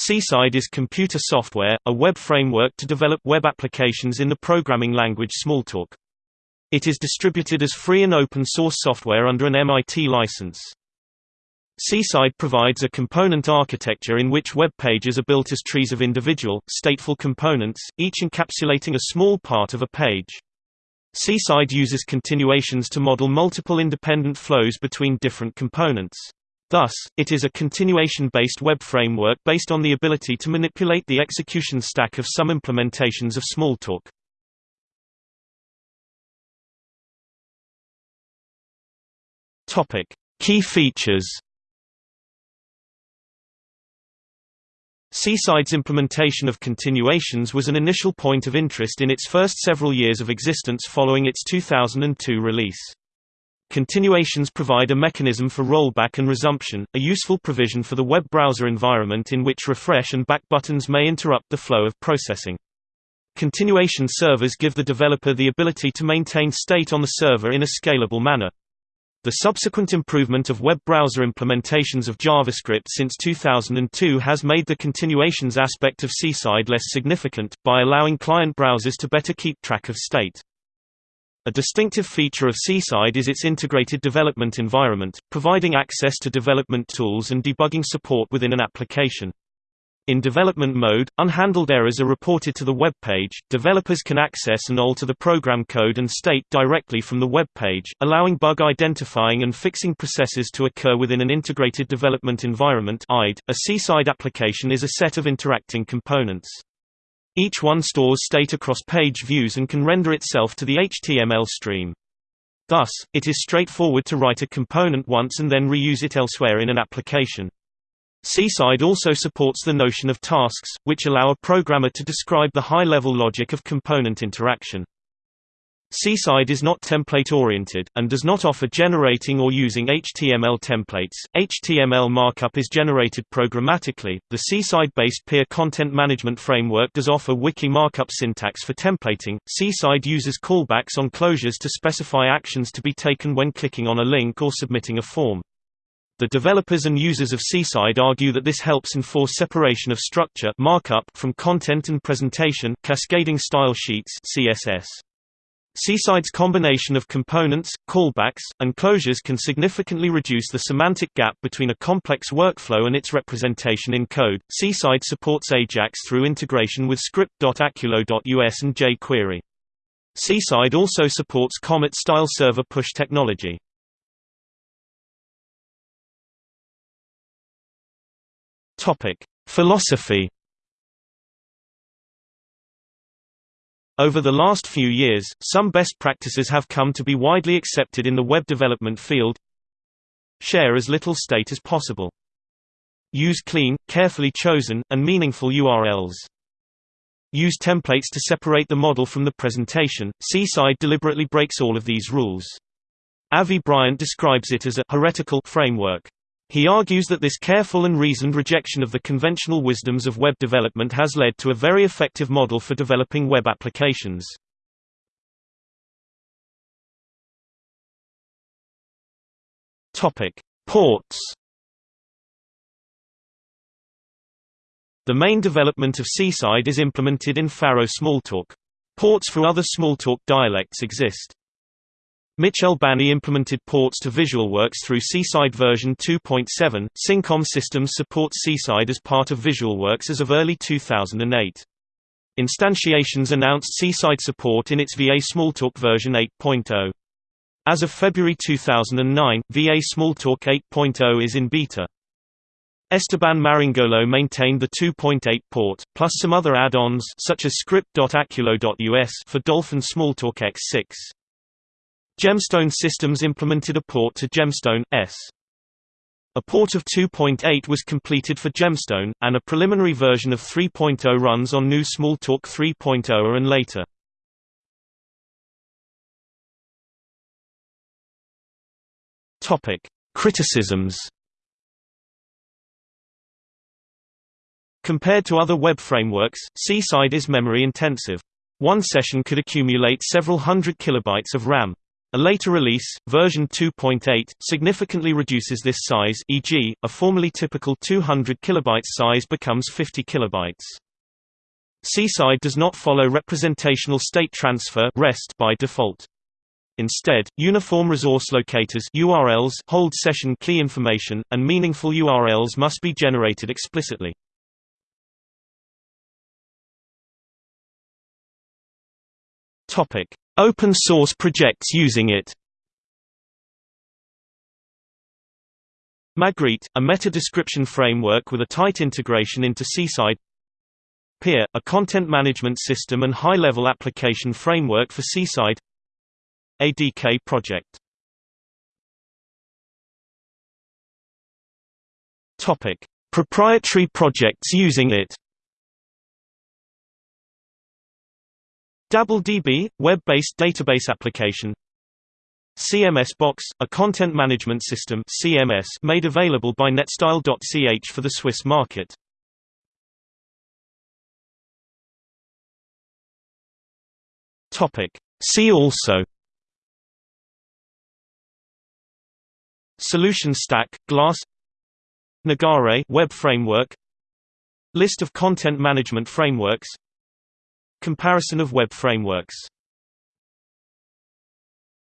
Seaside is computer software, a web framework to develop web applications in the programming language Smalltalk. It is distributed as free and open source software under an MIT license. Seaside provides a component architecture in which web pages are built as trees of individual, stateful components, each encapsulating a small part of a page. Seaside uses continuations to model multiple independent flows between different components. Thus, it is a continuation-based web framework based on the ability to manipulate the execution stack of some implementations of Smalltalk. Topic: Key features. Seaside's implementation of continuations was an initial point of interest in its first several years of existence following its 2002 release. Continuations provide a mechanism for rollback and resumption, a useful provision for the web browser environment in which refresh and back buttons may interrupt the flow of processing. Continuation servers give the developer the ability to maintain state on the server in a scalable manner. The subsequent improvement of web browser implementations of JavaScript since 2002 has made the continuations aspect of Seaside less significant, by allowing client browsers to better keep track of state. A distinctive feature of Seaside is its integrated development environment, providing access to development tools and debugging support within an application. In development mode, unhandled errors are reported to the web page. Developers can access and alter the program code and state directly from the web page, allowing bug identifying and fixing processes to occur within an integrated development environment. A Seaside application is a set of interacting components. Each one stores state across page views and can render itself to the HTML stream. Thus, it is straightforward to write a component once and then reuse it elsewhere in an application. Seaside also supports the notion of tasks, which allow a programmer to describe the high-level logic of component interaction. Seaside is not template-oriented, and does not offer generating or using HTML templates. HTML markup is generated programmatically. The Seaside-based Pier content management framework does offer wiki markup syntax for templating. Seaside uses callbacks on closures to specify actions to be taken when clicking on a link or submitting a form. The developers and users of Seaside argue that this helps enforce separation of structure markup from content and presentation cascading style sheets CSS. Seaside's combination of components, callbacks, and closures can significantly reduce the semantic gap between a complex workflow and its representation in code. Seaside supports Ajax through integration with script.aculo.us and jQuery. Seaside also supports Comet-style server push technology. Topic: Philosophy Over the last few years, some best practices have come to be widely accepted in the web development field. Share as little state as possible. Use clean, carefully chosen, and meaningful URLs. Use templates to separate the model from the presentation. Seaside deliberately breaks all of these rules. Avi Bryant describes it as a heretical framework. He argues that this careful and reasoned rejection of the conventional wisdoms of web development has led to a very effective model for developing web applications. Ports. The main development of Seaside is implemented in Pharo Smalltalk. Ports for other Smalltalk dialects exist. Michel Bany implemented ports to VisualWorks through Seaside version 2.7. Cincom Systems supports Seaside as part of VisualWorks as of early 2008. Instantiations announced Seaside support in its VA Smalltalk version 8.0. As of February 2009, VA Smalltalk 8.0 is in beta. Esteban Maringolo maintained the 2.8 port, plus some other add-ons such as script.aculo.us for Dolphin Smalltalk X6. Gemstone Systems implemented a port to Gemstone S. A port of 2.8 was completed for Gemstone, and a preliminary version of 3.0 runs on GNU Smalltalk 3.0 and later. Criticisms. Compared to other web frameworks, Seaside is memory intensive. One session could accumulate several hundred kilobytes of RAM. A later release, version 2.8, significantly reduces this size e.g., a formerly typical 200 KB size becomes 50 KB. Seaside does not follow representational state transfer REST by default. Instead, uniform resource locators URLs hold session key information, and meaningful URLs must be generated explicitly. Open source projects using it. Magritte, a meta-description framework with a tight integration into Seaside. Pier, a content management system and high-level application framework for Seaside. ADK project. Proprietary projects using it. DabbleDB, web-based database application. CMS Box, a content management system CMS made available by netstyle.ch for the Swiss market. See also. Solution Stack, Glass. Nagare web framework. List of content management frameworks Comparison of web frameworks